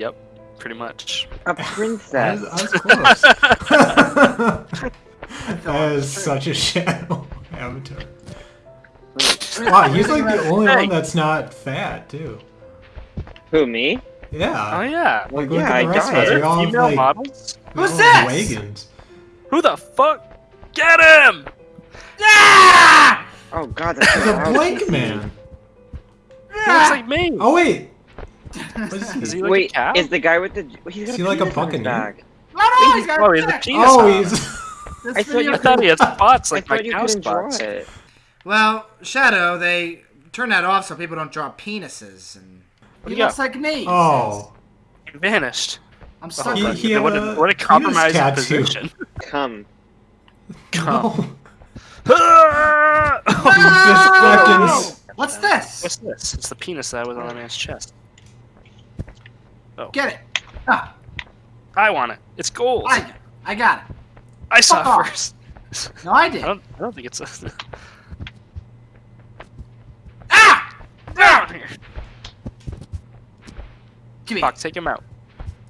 Yep, pretty much. A princess. I was close. that is such a shadow avatar. Wow, he's like the only one that's not fat too. Who, me? Yeah. Oh yeah. Like, look yeah, at the rest of us. We all have, Female like, models? Who's all this? Wagons. Who the fuck? Get him! Ah! Oh god, that's He's a loud. blank man. He looks like me. Oh wait. What is Is he? he like Wait, a cow? is the guy with the? He's got Is he a like a penis on buccaneer? back. Oh, no, he's got Oh, he's a penis. Oh, he's. I thought you I thought he had spots like my cow spots. Well, Shadow, they turn that off so people don't draw penises, and he do looks like me. Oh. He vanished. I'm so He- glad he what, a a, what a compromising position. Come. Come. Oh, no. He's just fucking. Oh, What's this? What's this? It's the penis that was on the man's chest. Get it. Ah, I want it. It's gold. I, I got it. I saw Fuck off. it first. No, I I did. don't. I don't think it's a. Ah! Down here. Give me. Fuck, take him out.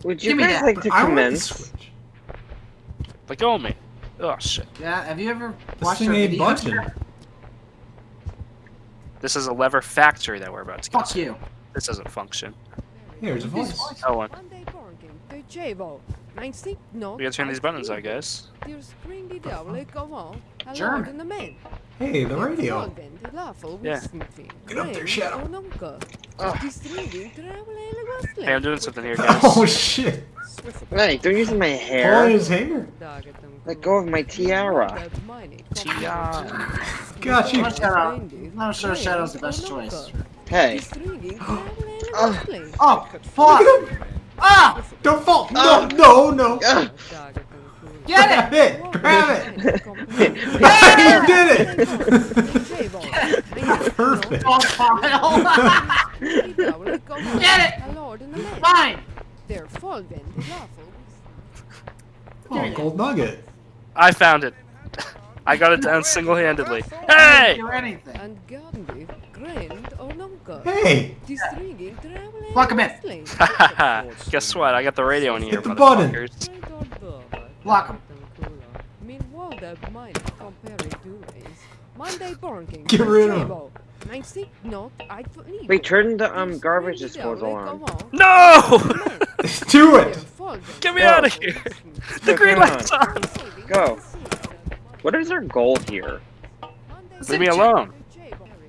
Would you Give guys like to I commence? switch. Let go of me. Oh shit. Yeah, have you ever This watched thing a ain't video? budging. This is a lever factory that we're about to get Fuck to. you. This doesn't function. Here's a voice. Owen. Monday Bargain, Piacevo. Ninety no. We gotta turn these buttons, I guess. Dir screen di diavolo come German. in the man. Hey, the radio. Yeah. Get up there, Shadow. Hey, I'm doing something here, guys. Oh shit! Hey, don't use my Pulling hair. his hair. Let go of my tiara. Tiara. Got you. No, Shadow. No, sure Shadow's the best choice. Hey. Oh. Oh, fuck! Ah! Don't fall. No, Oh. no, no. Get it! it! Grab it! Ah! you did it! Perfect. Oh! Get it! Fine! Oh, gold nugget. I found it. I got it down single-handedly. I Hey! Hey! Plug him in. Guess what? I got the radio in here, Hit the button. motherfuckers. Block him. Meanwhile, the mine compare doings. Monday Barking. Get rid of him. Wait, turn the um garbage disposal on. No! Do it! Get me Go. out of here! The green Come on. light's on! Go. What is our goal here? Leave me alone.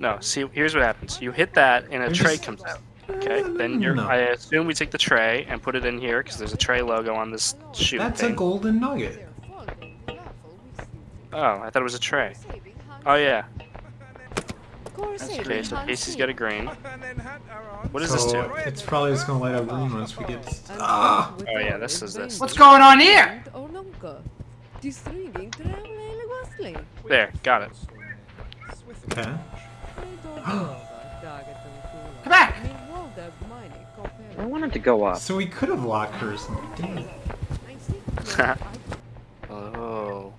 No, see, here's what happens. You hit that, and a You're tray just- comes out. Okay, then you're. No. I assume we take the tray and put it in here because there's a tray logo on this shoe That's a golden nugget. Oh, I thought it was a tray. Oh yeah. Okay, Okay, so Casey's got a green. What is this so do? it's probably just gonna light up green once we get. Ah! Oh yeah, this is this. What's going on here? There, got it. Okay. Wanted to go up. So we could have locked hers. Damn it. oh.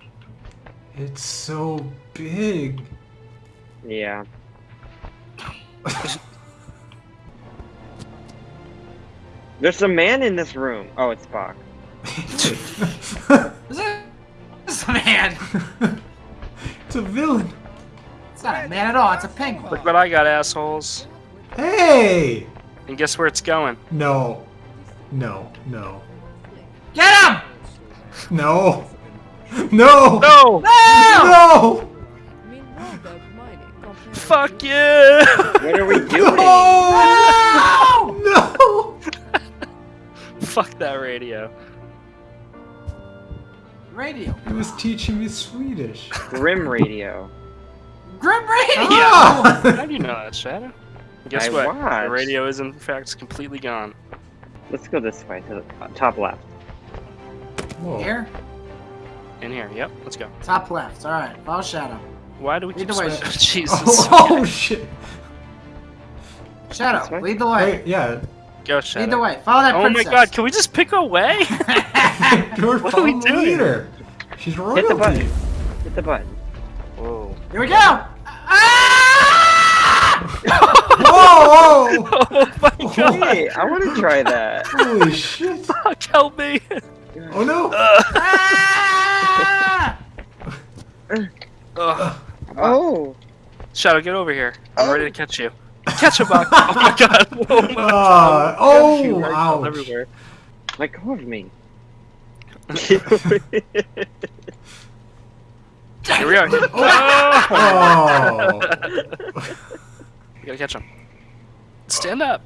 It's so big. Yeah. There's a man in this room. Oh, it's Spock. Is it? This man! it's a villain. It's not a man at all, it's a penguin. Look what I got, assholes. Hey! And guess where it's going? No. No. No. Get him! No. No. No! No. no! Fuck you! What are we doing? No. No. Fuck that radio. Radio. He was teaching me Swedish. Grim Radio. Grim Radio! Ah! How do you know that, Shadow? Guess I what? watched. The radio is in fact completely gone. Let's go this way to the top left. Whoa. Here? In here, yep, let's go. Top left. Alright, follow Shadow. Why do we Lead keep the way. switching? Jesus. Oh, oh shit. Shadow, This lead the way. Wait, yeah. Go, Shadow. Lead the way. Follow that Oh my princess. god, can we just pick a way? You're What are we doing? leader. She's royalty. Hit the button. Hit the button. Whoa. Here we go! Ah! Whoa! whoa! Oh my god! Hey, I want to try that. Holy shit! Fuck, help me! Oh no! Ah! Ugh. Oh. Shadow, get over here. I'm ready to catch you. Catch him, buck! Oh my god! Oh my Uh, You oh, are ouch. everywhere. Let go of me. Here we are. Oh! Oh. You gotta catch him. Stand up.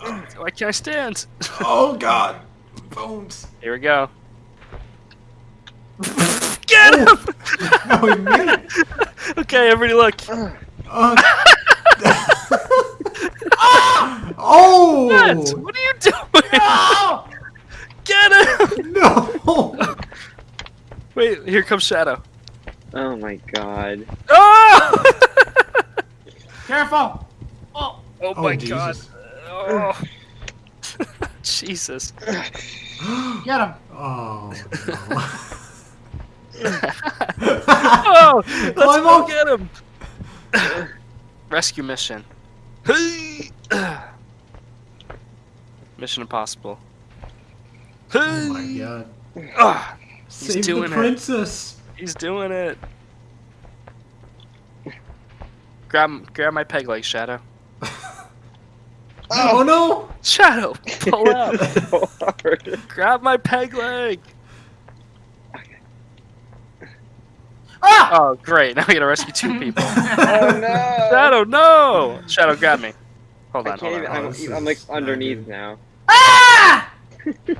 Why can't I stand? Oh god. Bones. Here we go. Get him! No, he made it. okay, everybody look. Uh, oh! What? What are you doing? No! Get him! No! Wait, here comes Shadow. oh my god. Oh! Careful! Oh Oh, my god. Jesus. Oh. Jesus. Get him! Oh, no. Oh! Let's Climb go up. get him! Rescue mission. Mission impossible. Oh my god. Ah, He's Save doing the it. princess. he's doing it. Grab, grab my peg leg, Shadow. Oh, no! Shadow, pull out. So hard. grab my peg leg. Ah! Oh, great! Now we gotta rescue two people. Oh no. Shadow, no! Shadow, grab me. Hold on, can't hold even, on, I'm, this I'm like is underneath now. Ah!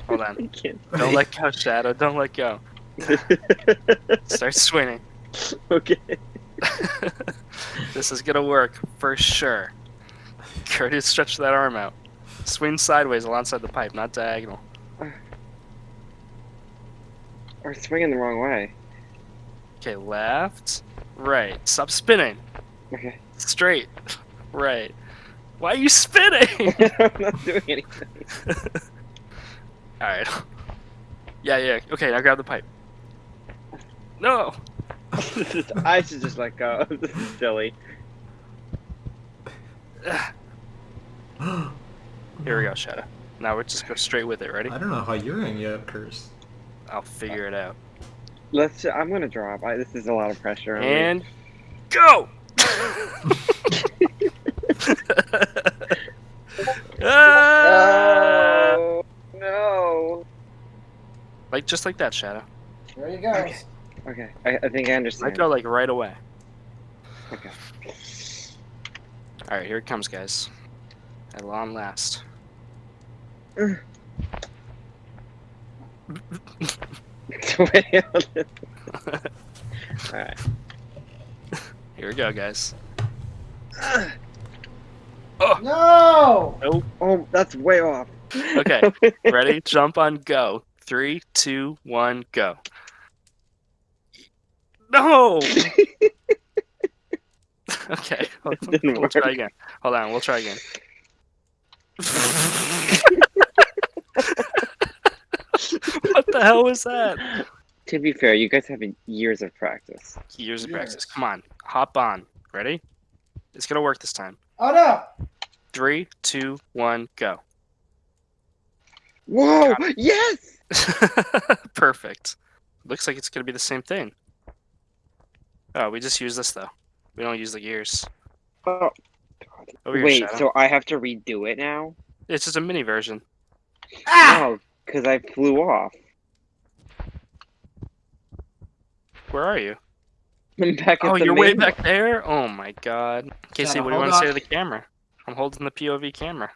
hold on. can't. Don't let go, Shadow. Don't let go. Start swinging. okay. this is gonna work for sure. Curtis, stretch that arm out. Swing sideways alongside the pipe, not diagonal. We're swinging the wrong way. Okay, left, right. Stop spinning. Okay. Straight, right. Why are you spinning? I'm not doing anything. All right. Yeah, yeah. Okay, now grab the pipe. No. I should just let oh, go. This is silly. Here we go, Shadow. Now we're just go straight with it. Ready? I don't know how you're gonna get up, Curse. I'll figure it out. Let's. I'm gonna drop. I, this is a lot of pressure. On me. And go. Ah! Oh no. Like just like that, Shadow. There you go. Okay. I, I think I understand. I go like right away. Okay. All right, here it comes, guys. At long last. Wait, hold on. Alright. Here we go, guys. Oh No! Oh, that's way off. Okay, ready? Jump on go. Three, two, one, go. No. okay, hold- didn't we'll try again. Hold on, we'll try again. what the hell was that? to be fair, you guys have years of practice. Years of Years. practice. Come on, hop on. Ready? It's gonna work this time. Oh no! Three, two, one, go. Whoa! Yes! Perfect. Looks like it's gonna be the same thing. Oh, we just use this though. We don't use the gears. Oh, Over wait, Shadow. so I have to redo it now? It's just a mini version. Ah! No, because I flew off. Where are you? I'm back at Oh, the you're way main- back there? Oh my god. Casey, what do you hold want to say to the camera? I'm holding the POV camera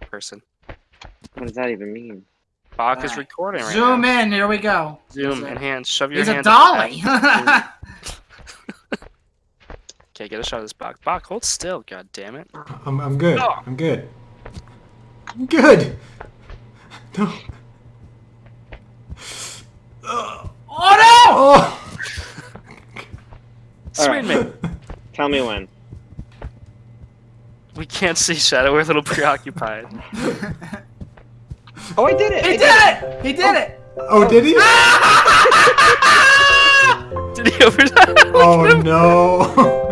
person. What does that even mean? Bach is recording right Zoom now. in, here we go. Zoom, He's a- enhance, shove your hands. He's a dolly! Okay, get a shot of this Bach. Bach, hold still, god damn it. I'm, I'm good. Oh. I'm good. I'm good. No. oh Oh. Swing me. Tell me when. We can't see Shadow, we're a little preoccupied. Oh, I did it! no! I He did it! He did it! Oh, oh did he? Did he over Oh no.